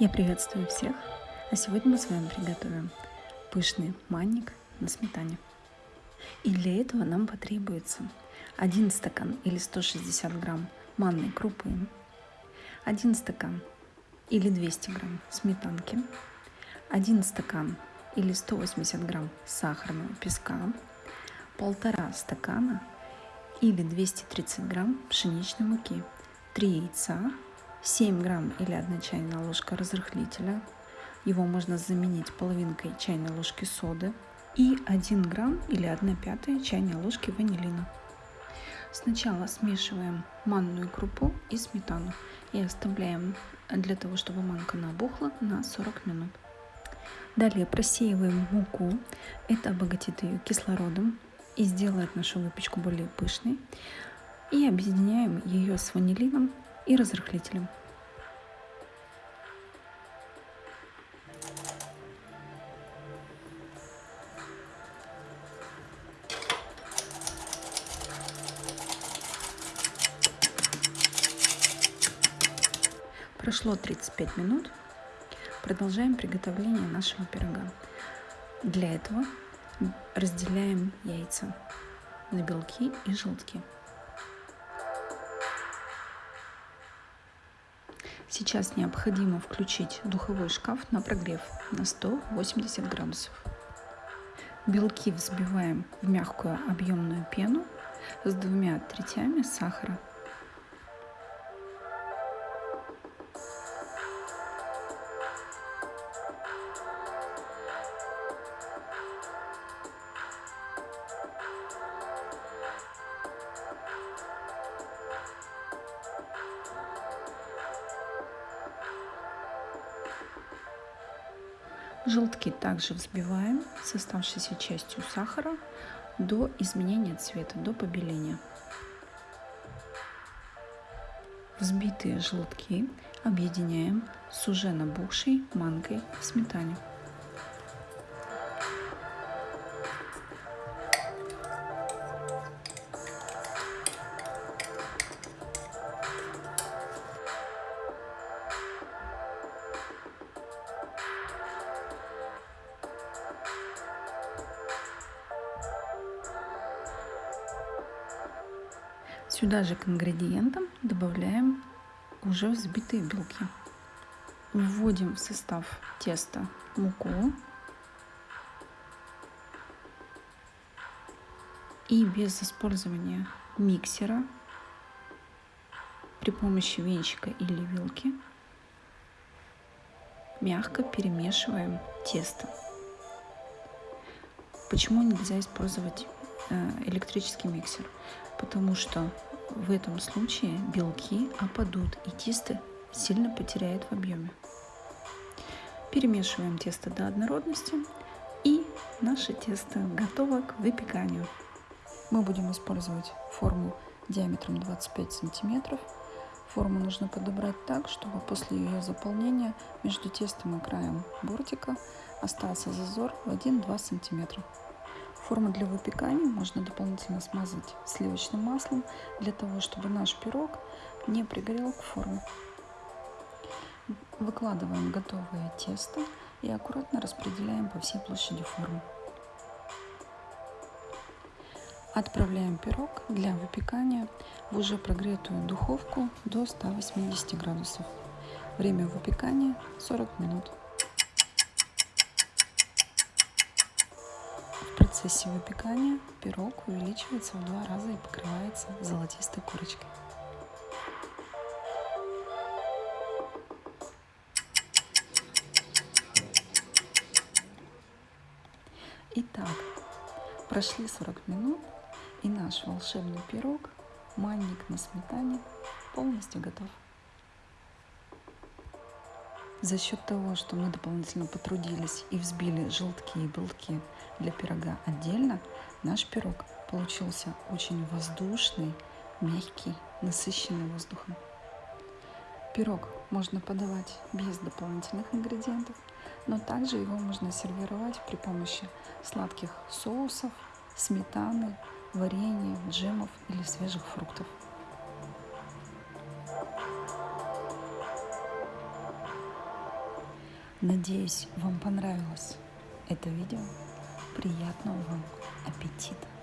Я приветствую всех, а сегодня мы с вами приготовим пышный манник на сметане. И для этого нам потребуется 1 стакан или 160 грамм манной крупы, 1 стакан или 200 грамм сметанки, 1 стакан или 180 грамм сахарного песка, полтора стакана или 230 грамм пшеничной муки, 3 яйца, 7 грамм или 1 чайная ложка разрыхлителя. Его можно заменить половинкой чайной ложки соды и 1 грамм или 1 пятая чайной ложки ванилина. Сначала смешиваем манную крупу и сметану и оставляем для того, чтобы манка набухла на 40 минут. Далее просеиваем муку. Это обогатит ее кислородом и сделает нашу выпечку более пышной. И объединяем ее с ванилином и разрыхлителем. Прошло 35 минут. Продолжаем приготовление нашего пирога. Для этого разделяем яйца на белки и желтки. Сейчас необходимо включить духовой шкаф на прогрев на 180 градусов. Белки взбиваем в мягкую объемную пену с двумя третями сахара Желтки также взбиваем с оставшейся частью сахара до изменения цвета, до побеления. Взбитые желтки объединяем с уже набухшей манкой в сметане. Сюда же к ингредиентам добавляем уже взбитые белки. Вводим в состав теста муку и без использования миксера при помощи венчика или вилки мягко перемешиваем тесто. Почему нельзя использовать э, электрический миксер? Потому что в этом случае белки опадут и тесто сильно потеряет в объеме. Перемешиваем тесто до однородности и наше тесто готово к выпеканию. Мы будем использовать форму диаметром 25 сантиметров. Форму нужно подобрать так, чтобы после ее заполнения между тестом и краем бортика остался зазор в 1-2 сантиметра. Форму для выпекания можно дополнительно смазать сливочным маслом для того, чтобы наш пирог не пригорел к форме. Выкладываем готовое тесто и аккуратно распределяем по всей площади формы. Отправляем пирог для выпекания в уже прогретую духовку до 180 градусов. Время выпекания 40 минут. Процессе выпекания пирог увеличивается в два раза и покрывается золотистой корочкой. Итак, прошли 40 минут и наш волшебный пирог, манник на сметане, полностью готов. За счет того, что мы дополнительно потрудились и взбили желтки и белки для пирога отдельно, наш пирог получился очень воздушный, мягкий, насыщенный воздухом. Пирог можно подавать без дополнительных ингредиентов, но также его можно сервировать при помощи сладких соусов, сметаны, варенья, джемов или свежих фруктов. Надеюсь, вам понравилось это видео. Приятного вам аппетита!